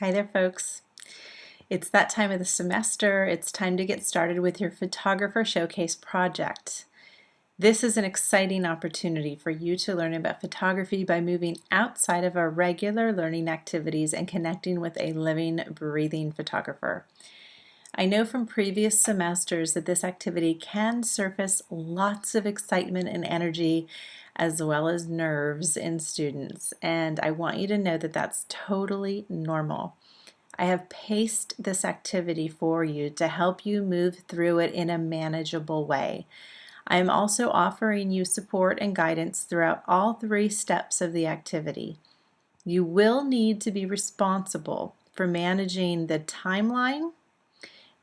Hi there folks. It's that time of the semester. It's time to get started with your Photographer Showcase project. This is an exciting opportunity for you to learn about photography by moving outside of our regular learning activities and connecting with a living, breathing photographer. I know from previous semesters that this activity can surface lots of excitement and energy as well as nerves in students and I want you to know that that's totally normal. I have paced this activity for you to help you move through it in a manageable way. I am also offering you support and guidance throughout all three steps of the activity. You will need to be responsible for managing the timeline,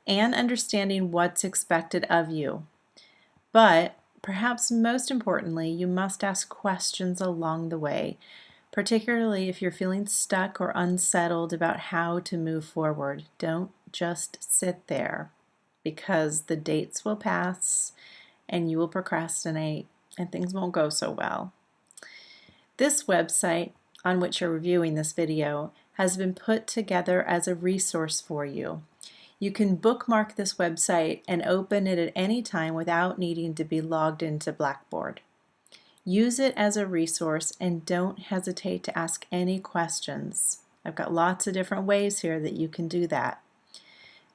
and understanding what's expected of you. But perhaps most importantly, you must ask questions along the way, particularly if you're feeling stuck or unsettled about how to move forward. Don't just sit there because the dates will pass and you will procrastinate and things won't go so well. This website on which you're reviewing this video has been put together as a resource for you. You can bookmark this website and open it at any time without needing to be logged into Blackboard. Use it as a resource and don't hesitate to ask any questions. I've got lots of different ways here that you can do that.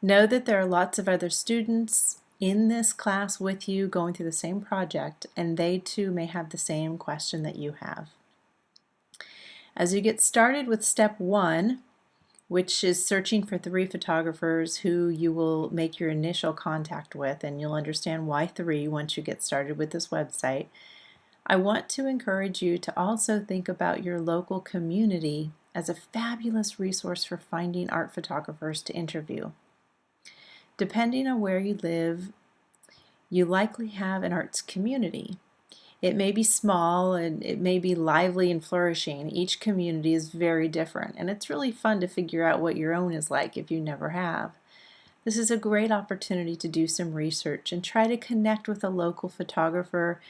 Know that there are lots of other students in this class with you going through the same project and they too may have the same question that you have. As you get started with step one, which is searching for three photographers who you will make your initial contact with, and you'll understand why three once you get started with this website. I want to encourage you to also think about your local community as a fabulous resource for finding art photographers to interview. Depending on where you live, you likely have an arts community. It may be small and it may be lively and flourishing. Each community is very different and it's really fun to figure out what your own is like if you never have. This is a great opportunity to do some research and try to connect with a local photographer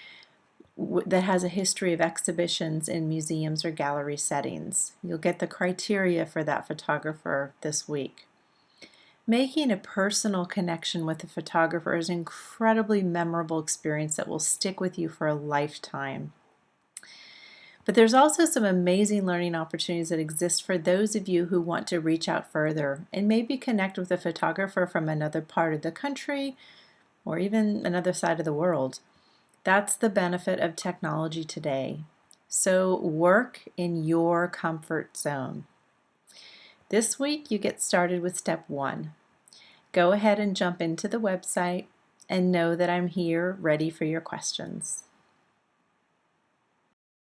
that has a history of exhibitions in museums or gallery settings. You'll get the criteria for that photographer this week. Making a personal connection with a photographer is an incredibly memorable experience that will stick with you for a lifetime. But there's also some amazing learning opportunities that exist for those of you who want to reach out further and maybe connect with a photographer from another part of the country or even another side of the world. That's the benefit of technology today. So work in your comfort zone. This week you get started with step one. Go ahead and jump into the website and know that I'm here ready for your questions.